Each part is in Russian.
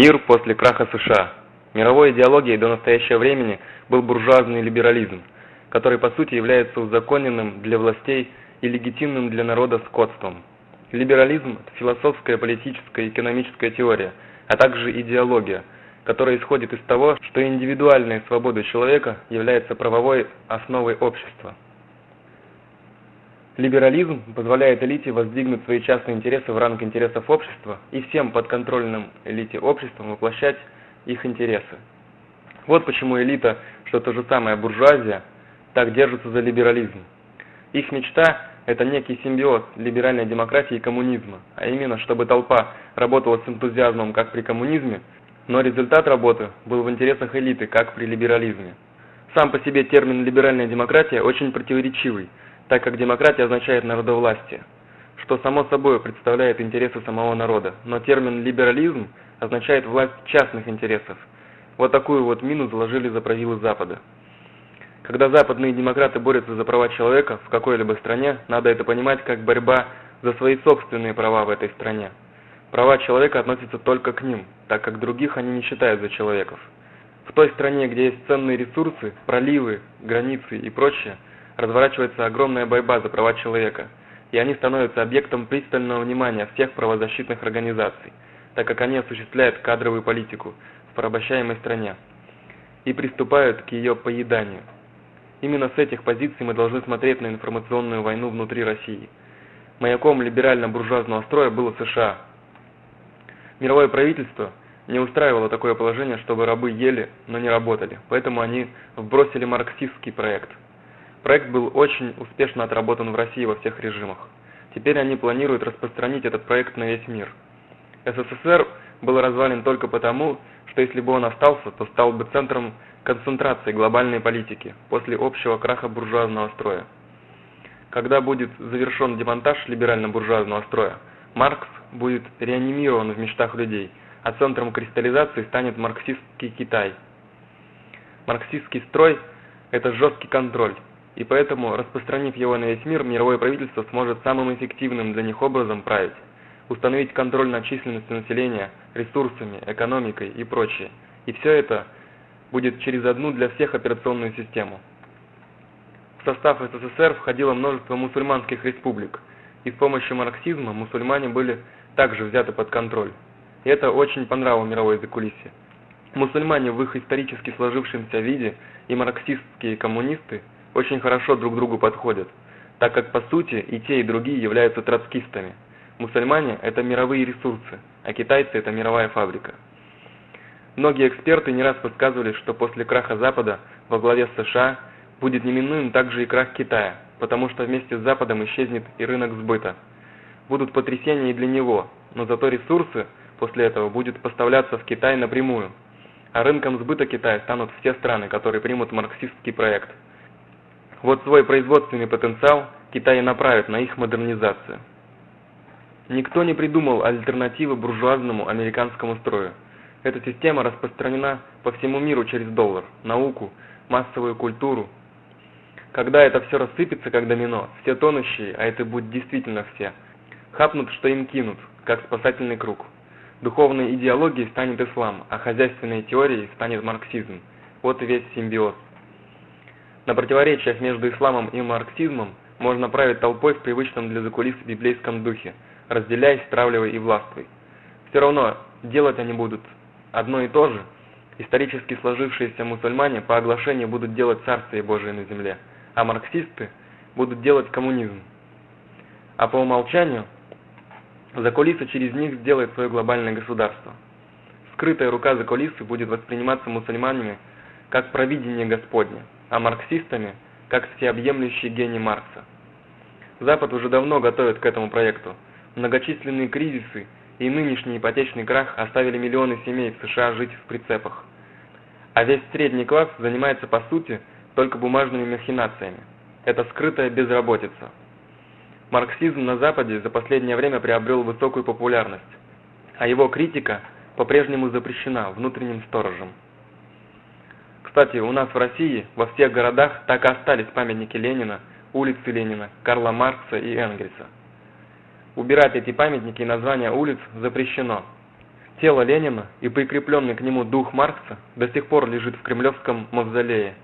Мир после краха США. Мировой идеологией до настоящего времени был буржуазный либерализм, который по сути является узаконенным для властей и легитимным для народа скотством. Либерализм – это философская, политическая и экономическая теория, а также идеология, которая исходит из того, что индивидуальная свобода человека является правовой основой общества. Либерализм позволяет элите воздвигнуть свои частные интересы в ранг интересов общества и всем подконтрольным элите обществам воплощать их интересы. Вот почему элита, что то же самое буржуазия, так держится за либерализм. Их мечта – это некий симбиоз либеральной демократии и коммунизма, а именно, чтобы толпа работала с энтузиазмом, как при коммунизме, но результат работы был в интересах элиты, как при либерализме. Сам по себе термин «либеральная демократия» очень противоречивый – так как демократия означает народовластие, что само собой представляет интересы самого народа, но термин «либерализм» означает власть частных интересов. Вот такую вот мину заложили за правилы Запада. Когда западные демократы борются за права человека в какой-либо стране, надо это понимать как борьба за свои собственные права в этой стране. Права человека относятся только к ним, так как других они не считают за человеков. В той стране, где есть ценные ресурсы, проливы, границы и прочее – разворачивается огромная борьба за права человека, и они становятся объектом пристального внимания всех правозащитных организаций, так как они осуществляют кадровую политику в порабощаемой стране и приступают к ее поеданию. Именно с этих позиций мы должны смотреть на информационную войну внутри России. Маяком либерально-буржуазного строя было США. Мировое правительство не устраивало такое положение, чтобы рабы ели, но не работали, поэтому они вбросили марксистский проект – Проект был очень успешно отработан в России во всех режимах. Теперь они планируют распространить этот проект на весь мир. СССР был развален только потому, что если бы он остался, то стал бы центром концентрации глобальной политики после общего краха буржуазного строя. Когда будет завершен демонтаж либерально-буржуазного строя, Маркс будет реанимирован в мечтах людей, а центром кристаллизации станет марксистский Китай. Марксистский строй – это жесткий контроль, и поэтому, распространив его на весь мир, мировое правительство сможет самым эффективным для них образом править, установить контроль над численностью населения, ресурсами, экономикой и прочее. И все это будет через одну для всех операционную систему. В состав СССР входило множество мусульманских республик, и с помощью марксизма мусульмане были также взяты под контроль. И это очень понравилось мировой закулисье. Мусульмане в их исторически сложившемся виде и марксистские коммунисты – очень хорошо друг другу подходят, так как по сути и те, и другие являются троцкистами. Мусульмане – это мировые ресурсы, а китайцы – это мировая фабрика. Многие эксперты не раз подсказывали, что после краха Запада во главе США будет неминуем также и крах Китая, потому что вместе с Западом исчезнет и рынок сбыта. Будут потрясения и для него, но зато ресурсы после этого будут поставляться в Китай напрямую, а рынком сбыта Китая станут все страны, которые примут марксистский проект – вот свой производственный потенциал Китай направит на их модернизацию. Никто не придумал альтернативы буржуазному американскому строю. Эта система распространена по всему миру через доллар, науку, массовую культуру. Когда это все рассыпется как домино, все тонущие, а это будет действительно все, хапнут, что им кинут, как спасательный круг. Духовной идеологией станет ислам, а хозяйственной теорией станет марксизм. Вот и весь симбиоз. На противоречиях между исламом и марксизмом можно править толпой в привычном для закулис библейском духе, разделяясь, стравливая и властвуй. Все равно делать они будут одно и то же. Исторически сложившиеся мусульмане по оглашению будут делать Царствие Божие на земле, а марксисты будут делать коммунизм. А по умолчанию закулиса через них сделает свое глобальное государство. Скрытая рука закулисы будет восприниматься мусульманами как провидение Господне а марксистами как всеобъемлющий гений Маркса. Запад уже давно готовит к этому проекту. Многочисленные кризисы и нынешний ипотечный крах оставили миллионы семей в США жить в прицепах. А весь средний класс занимается по сути только бумажными махинациями. Это скрытая безработица. Марксизм на Западе за последнее время приобрел высокую популярность, а его критика по-прежнему запрещена внутренним сторожем. Кстати, у нас в России во всех городах так и остались памятники Ленина, улицы Ленина, Карла Маркса и Энгельса. Убирать эти памятники и названия улиц запрещено. Тело Ленина и прикрепленный к нему дух Маркса до сих пор лежит в кремлевском мавзолее,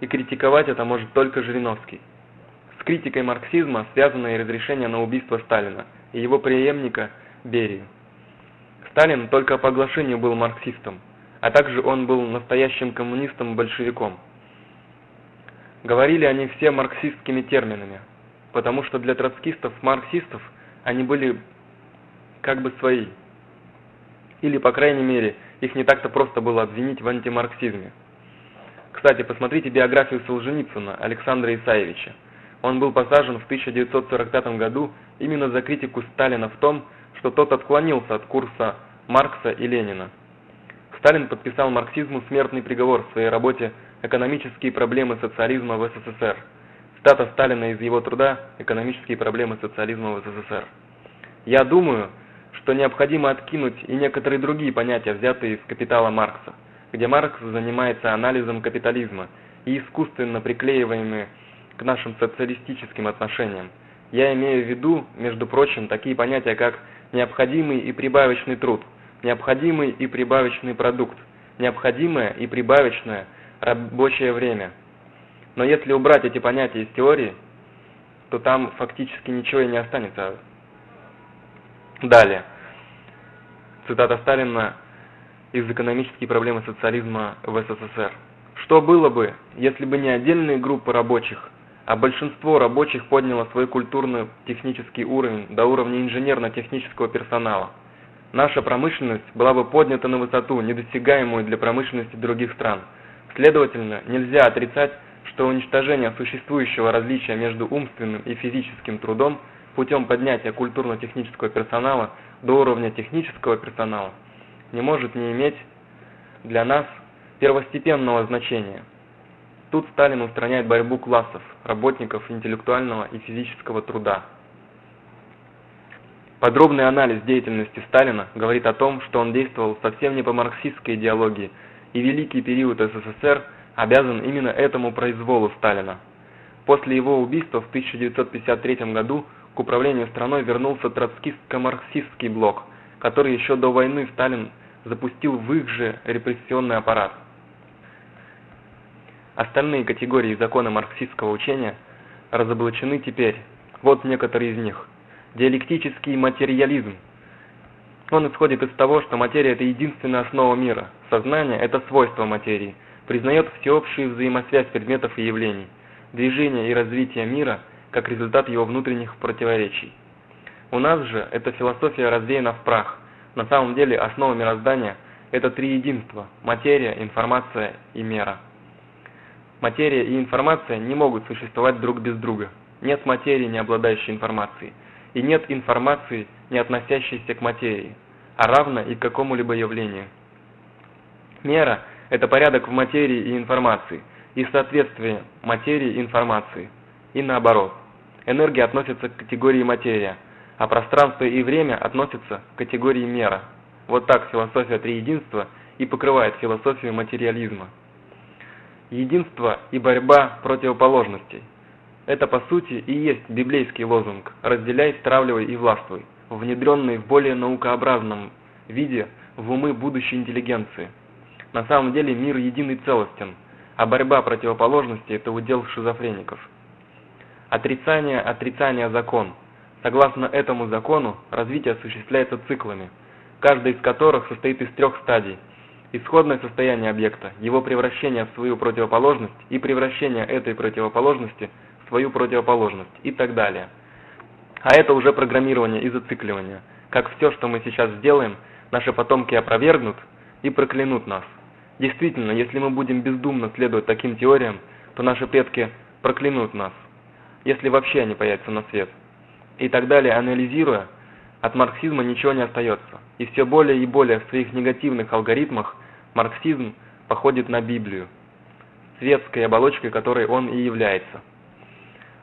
и критиковать это может только Жириновский. С критикой марксизма связано и разрешение на убийство Сталина и его преемника Берию. Сталин только по оглашению был марксистом, а также он был настоящим коммунистом-большевиком. Говорили они все марксистскими терминами, потому что для троцкистов-марксистов они были как бы свои. Или, по крайней мере, их не так-то просто было обвинить в антимарксизме. Кстати, посмотрите биографию Солженицына Александра Исаевича. Он был посажен в 1945 году именно за критику Сталина в том, что тот отклонился от курса Маркса и Ленина. Сталин подписал марксизму смертный приговор в своей работе «Экономические проблемы социализма в СССР». Стата Сталина из его труда «Экономические проблемы социализма в СССР». Я думаю, что необходимо откинуть и некоторые другие понятия, взятые из «Капитала Маркса», где Маркс занимается анализом капитализма и искусственно приклеиваемыми к нашим социалистическим отношениям. Я имею в виду, между прочим, такие понятия, как необходимый и прибавочный труд, необходимый и прибавочный продукт, необходимое и прибавочное рабочее время. Но если убрать эти понятия из теории, то там фактически ничего и не останется. Далее. Цитата Сталина из «Экономические проблемы социализма в СССР». Что было бы, если бы не отдельные группы рабочих, а большинство рабочих подняло свой культурно-технический уровень до уровня инженерно-технического персонала. Наша промышленность была бы поднята на высоту, недосягаемую для промышленности других стран. Следовательно, нельзя отрицать, что уничтожение существующего различия между умственным и физическим трудом путем поднятия культурно-технического персонала до уровня технического персонала не может не иметь для нас первостепенного значения. Тут Сталин устраняет борьбу классов, работников интеллектуального и физического труда. Подробный анализ деятельности Сталина говорит о том, что он действовал совсем не по марксистской идеологии, и великий период СССР обязан именно этому произволу Сталина. После его убийства в 1953 году к управлению страной вернулся троцкистско-марксистский блок, который еще до войны Сталин запустил в их же репрессионный аппарат. Остальные категории закона марксистского учения разоблачены теперь. Вот некоторые из них. Диалектический материализм. Он исходит из того, что материя – это единственная основа мира. Сознание – это свойство материи. Признает всеобщую взаимосвязь предметов и явлений. Движение и развитие мира как результат его внутренних противоречий. У нас же эта философия развеяна в прах. На самом деле основа мироздания – это три единства – материя, информация и мера. Материя и информация не могут существовать друг без друга. Нет материи, не обладающей информацией, и нет информации, не относящейся к материи, а равно и к какому-либо явлению. Мера – это порядок в материи и информации, и соответствие материи и информации, и наоборот. Энергия относится к категории материя, а пространство и время относятся к категории мера. Вот так философия триединства и покрывает философию материализма единство и борьба противоположностей. Это по сути и есть библейский лозунг «разделяй, стравливай и властвуй», внедренный в более наукообразном виде в умы будущей интеллигенции. На самом деле мир един и целостен, а борьба противоположностей – это удел шизофреников. Отрицание, отрицание закон. Согласно этому закону, развитие осуществляется циклами, каждый из которых состоит из трех стадий – исходное состояние объекта, его превращение в свою противоположность и превращение этой противоположности свою противоположность и так далее. А это уже программирование и зацикливание. Как все, что мы сейчас сделаем, наши потомки опровергнут и проклянут нас. Действительно, если мы будем бездумно следовать таким теориям, то наши предки проклянут нас, если вообще они появятся на свет. И так далее, анализируя, от марксизма ничего не остается. И все более и более в своих негативных алгоритмах марксизм походит на Библию, светской оболочкой которой он и является.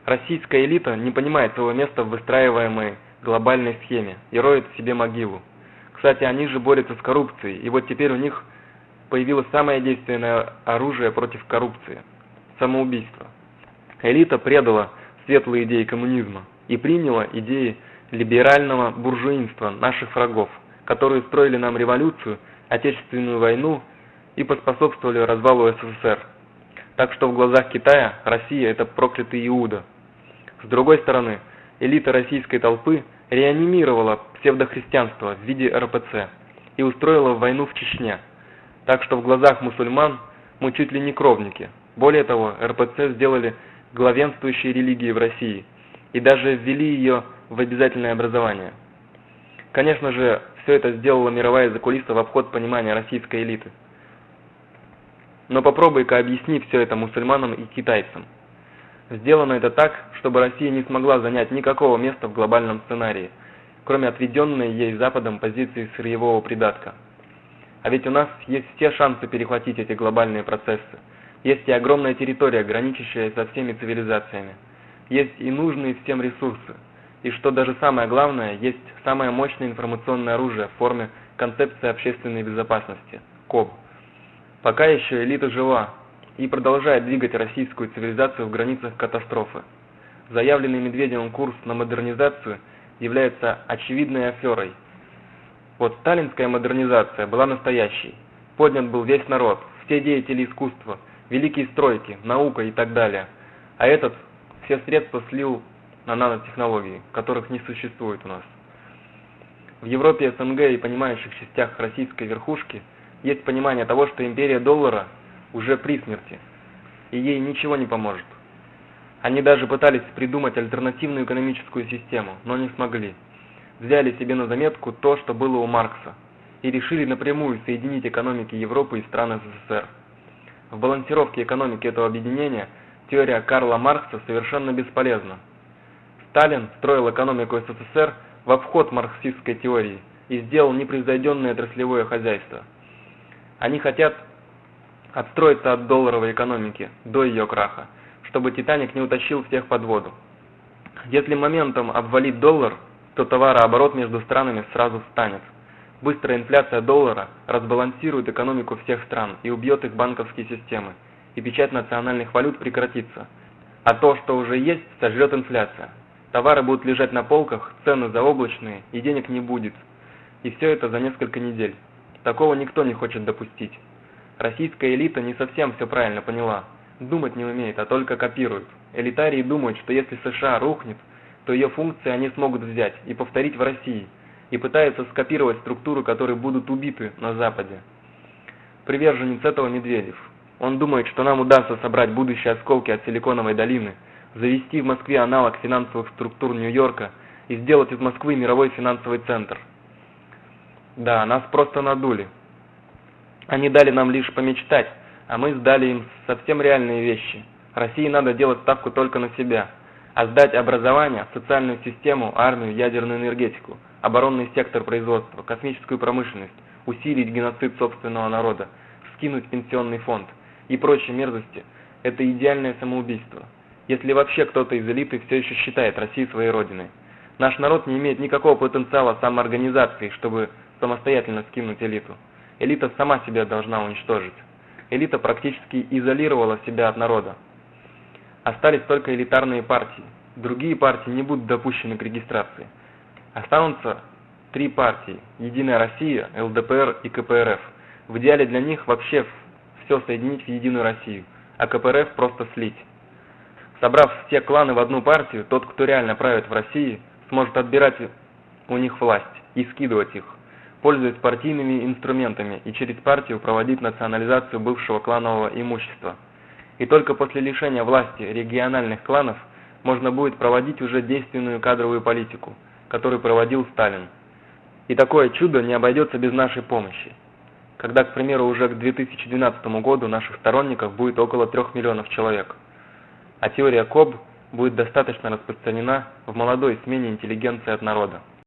Российская элита не понимает своего места в выстраиваемой глобальной схеме и роет себе могилу. Кстати, они же борются с коррупцией, и вот теперь у них появилось самое действенное оружие против коррупции – самоубийство. Элита предала светлые идеи коммунизма и приняла идеи либерального буржуинства наших врагов, которые строили нам революцию, Отечественную войну и поспособствовали развалу СССР. Так что в глазах Китая Россия – это проклятый Иуда. С другой стороны, элита российской толпы реанимировала псевдохристианство в виде РПЦ и устроила войну в Чечне. Так что в глазах мусульман мы чуть ли не кровники. Более того, РПЦ сделали главенствующей религией в России и даже ввели ее в обязательное образование. Конечно же, все это сделала мировая закулиса в обход понимания российской элиты. Но попробуй-ка объясни все это мусульманам и китайцам. Сделано это так, чтобы Россия не смогла занять никакого места в глобальном сценарии, кроме отведенной ей Западом позиции сырьевого придатка. А ведь у нас есть все шансы перехватить эти глобальные процессы. Есть и огромная территория, граничащая со всеми цивилизациями. Есть и нужные всем ресурсы. И что даже самое главное, есть самое мощное информационное оружие в форме концепции общественной безопасности – КОБ. Пока еще элита жива и продолжает двигать российскую цивилизацию в границах катастрофы. Заявленный Медведевым курс на модернизацию является очевидной аферой. Вот сталинская модернизация была настоящей. Поднят был весь народ, все деятели искусства, великие стройки, наука и так далее. А этот все средства слил на нанотехнологии, которых не существует у нас. В Европе, СНГ и понимающих частях российской верхушки есть понимание того, что империя доллара уже при смерти, и ей ничего не поможет. Они даже пытались придумать альтернативную экономическую систему, но не смогли. Взяли себе на заметку то, что было у Маркса, и решили напрямую соединить экономики Европы и стран СССР. В балансировке экономики этого объединения теория Карла Маркса совершенно бесполезна. Сталин строил экономику СССР в обход марксистской теории и сделал непревзойденное отраслевое хозяйство. Они хотят отстроиться от долларовой экономики до ее краха, чтобы «Титаник» не утащил всех под воду. Если моментом обвалить доллар, то товарооборот между странами сразу встанет. Быстрая инфляция доллара разбалансирует экономику всех стран и убьет их банковские системы, и печать национальных валют прекратится. А то, что уже есть, сожрет инфляция. Товары будут лежать на полках, цены заоблачные, и денег не будет. И все это за несколько недель. Такого никто не хочет допустить. Российская элита не совсем все правильно поняла. Думать не умеет, а только копирует. Элитарии думают, что если США рухнет, то ее функции они смогут взять и повторить в России, и пытаются скопировать структуры, которые будут убиты на Западе. Приверженец этого Медведев. Он думает, что нам удастся собрать будущие осколки от Силиконовой долины, завести в Москве аналог финансовых структур Нью-Йорка и сделать из Москвы мировой финансовый центр. Да, нас просто надули. Они дали нам лишь помечтать, а мы сдали им совсем реальные вещи. России надо делать ставку только на себя, а сдать образование, социальную систему, армию, ядерную энергетику, оборонный сектор производства, космическую промышленность, усилить геноцид собственного народа, скинуть пенсионный фонд и прочие мерзости – это идеальное самоубийство. Если вообще кто-то из элиты все еще считает Россию своей родиной. Наш народ не имеет никакого потенциала самоорганизации, чтобы самостоятельно скинуть элиту. Элита сама себя должна уничтожить. Элита практически изолировала себя от народа. Остались только элитарные партии. Другие партии не будут допущены к регистрации. Останутся три партии – Единая Россия, ЛДПР и КПРФ. В идеале для них вообще все соединить в Единую Россию, а КПРФ просто слить. Собрав все кланы в одну партию, тот, кто реально правит в России, сможет отбирать у них власть и скидывать их пользуясь партийными инструментами и через партию проводить национализацию бывшего кланового имущества. И только после лишения власти региональных кланов можно будет проводить уже действенную кадровую политику, которую проводил Сталин. И такое чудо не обойдется без нашей помощи. Когда, к примеру, уже к 2012 году наших сторонников будет около 3 миллионов человек. А теория КОБ будет достаточно распространена в молодой смене интеллигенции от народа.